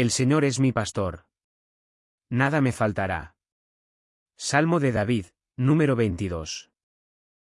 El Señor es mi pastor. Nada me faltará. Salmo de David, número 22.